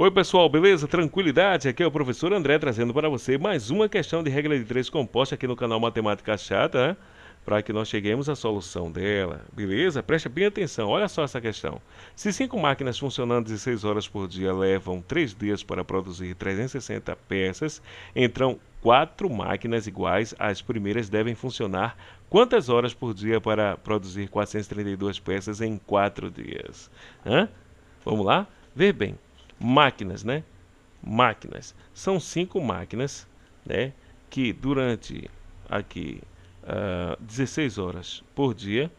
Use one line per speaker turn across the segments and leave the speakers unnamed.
Oi pessoal, beleza? Tranquilidade? Aqui é o professor André trazendo para você mais uma questão de regra de três composta aqui no canal Matemática Chata, né? Para que nós cheguemos à solução dela, beleza? Preste bem atenção, olha só essa questão. Se cinco máquinas funcionando 16 horas por dia levam 3 dias para produzir 360 peças, então quatro máquinas iguais às primeiras devem funcionar quantas horas por dia para produzir 432 peças em 4 dias? Hã? Vamos lá? Ver bem máquinas, né? Máquinas. São cinco máquinas, né? Que durante aqui uh, ah, 16 horas por dia,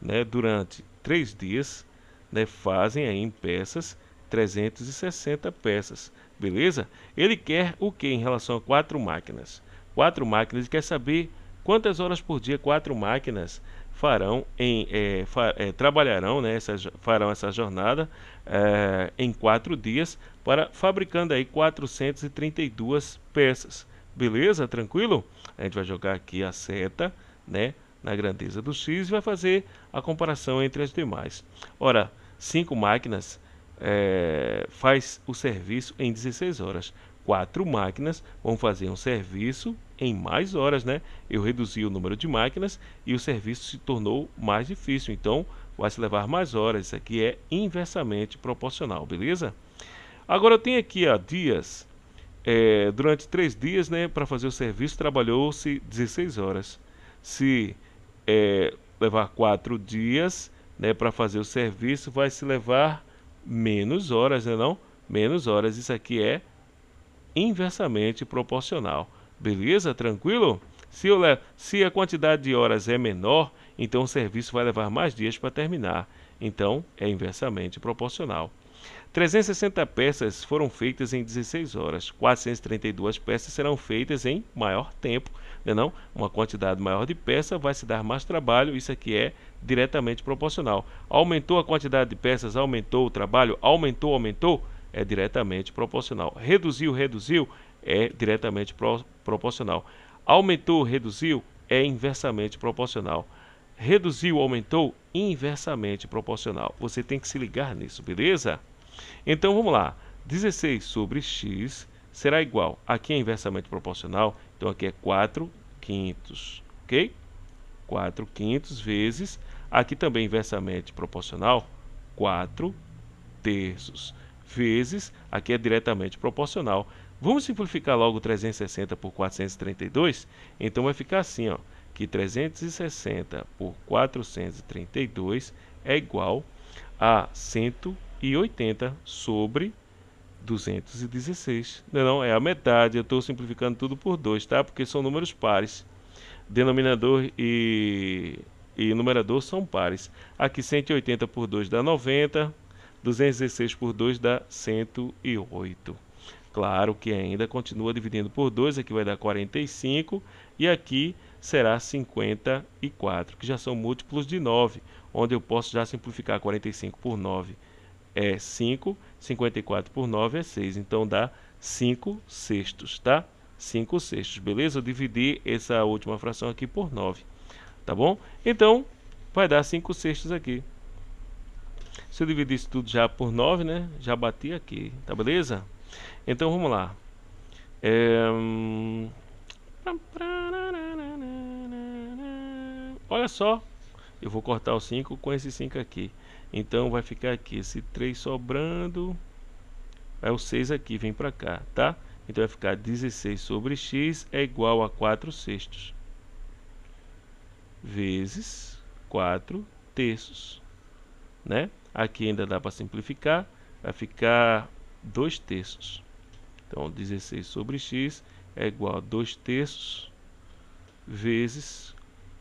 né? Durante três dias, né? Fazem aí em peças 360 peças, beleza? Ele quer o que em relação a quatro máquinas? Quatro máquinas, ele quer saber quantas horas por dia quatro máquinas farão em, é, é, trabalharão, né, essa, farão essa jornada é, em quatro dias para fabricando aí 432 peças. Beleza? Tranquilo? A gente vai jogar aqui a seta, né, na grandeza do X e vai fazer a comparação entre as demais. Ora, cinco máquinas é, faz o serviço em 16 horas quatro máquinas vão fazer um serviço em mais horas, né? Eu reduzi o número de máquinas e o serviço se tornou mais difícil, então vai se levar mais horas. Isso aqui é inversamente proporcional, beleza? Agora eu tenho aqui ó, dias. É, durante três dias, né, para fazer o serviço, trabalhou-se 16 horas. Se é, levar quatro dias, né, para fazer o serviço, vai se levar menos horas, né, não? Menos horas. Isso aqui é inversamente proporcional. Beleza? Tranquilo? Se, eu se a quantidade de horas é menor, então o serviço vai levar mais dias para terminar. Então, é inversamente proporcional. 360 peças foram feitas em 16 horas. 432 peças serão feitas em maior tempo. Não, é não? Uma quantidade maior de peça vai se dar mais trabalho. Isso aqui é diretamente proporcional. Aumentou a quantidade de peças, aumentou o trabalho, aumentou, aumentou é diretamente proporcional. Reduziu, reduziu, é diretamente pro, proporcional. Aumentou, reduziu, é inversamente proporcional. Reduziu, aumentou, inversamente proporcional. Você tem que se ligar nisso, beleza? Então vamos lá. 16 sobre x será igual. Aqui é inversamente proporcional, então aqui é 4 quintos, ok? 4 quintos vezes, aqui também inversamente proporcional, 4 terços vezes, aqui é diretamente proporcional. Vamos simplificar logo 360 por 432? Então vai ficar assim, ó, que 360 por 432 é igual a 180 sobre 216. Não, não, é a metade. Eu estou simplificando tudo por 2, tá? Porque são números pares. Denominador e, e numerador são pares. Aqui 180 por 2 dá 90. 216 por 2 dá 108. Claro que ainda continua dividindo por 2, aqui vai dar 45 e aqui será 54, que já são múltiplos de 9, onde eu posso já simplificar 45 por 9 é 5, 54 por 9 é 6, então dá 5 sextos, tá? 5 sextos, beleza? Eu dividi essa última fração aqui por 9, tá bom? Então, vai dar 5 sextos aqui. Se eu dividir isso tudo já por 9, né? Já bati aqui, tá beleza? Então vamos lá. É... Olha só, eu vou cortar o 5 com esse 5 aqui. Então vai ficar aqui esse 3 sobrando. Aí o 6 aqui vem para cá, tá? Então vai ficar 16 sobre x é igual a 4 sextos. Vezes 4 terços, né? Aqui ainda dá para simplificar, vai ficar 2 terços. Então, 16 sobre x é igual a 2 terços vezes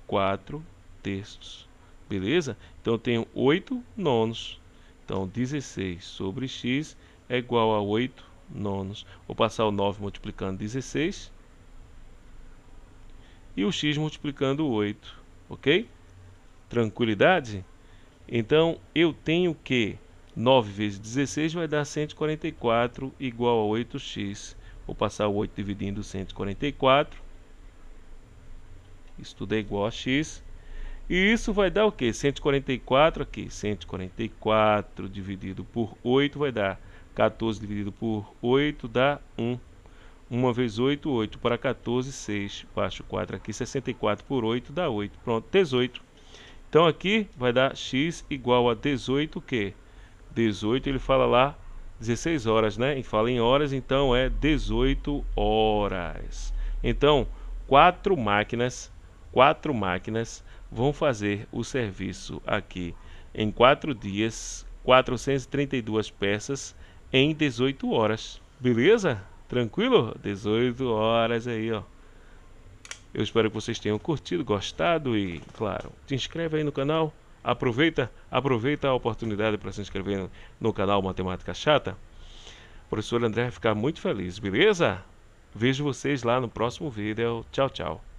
4 terços. Beleza? Então, eu tenho 8 nonos. Então, 16 sobre x é igual a 8 nonos. Vou passar o 9 multiplicando 16 e o x multiplicando 8. Ok? Tranquilidade? Então, eu tenho que 9 vezes 16 vai dar 144 igual a 8x. Vou passar o 8 dividindo 144. Isso tudo é igual a x. E isso vai dar o que? 144 aqui. 144 dividido por 8 vai dar 14 dividido por 8 dá 1. 1 vezes 8, 8 para 14, 6. Baixo 4 aqui, 64 por 8 dá 8. Pronto, 18. Então aqui vai dar x igual a 18 o quê? 18 ele fala lá 16 horas, né? E fala em horas, então é 18 horas. Então, quatro máquinas, quatro máquinas vão fazer o serviço aqui em quatro dias, 432 peças em 18 horas. Beleza? Tranquilo? 18 horas aí, ó. Eu espero que vocês tenham curtido, gostado e, claro, se inscreve aí no canal. Aproveita, aproveita a oportunidade para se inscrever no, no canal Matemática Chata. O professor André vai ficar muito feliz, beleza? Vejo vocês lá no próximo vídeo. Tchau, tchau.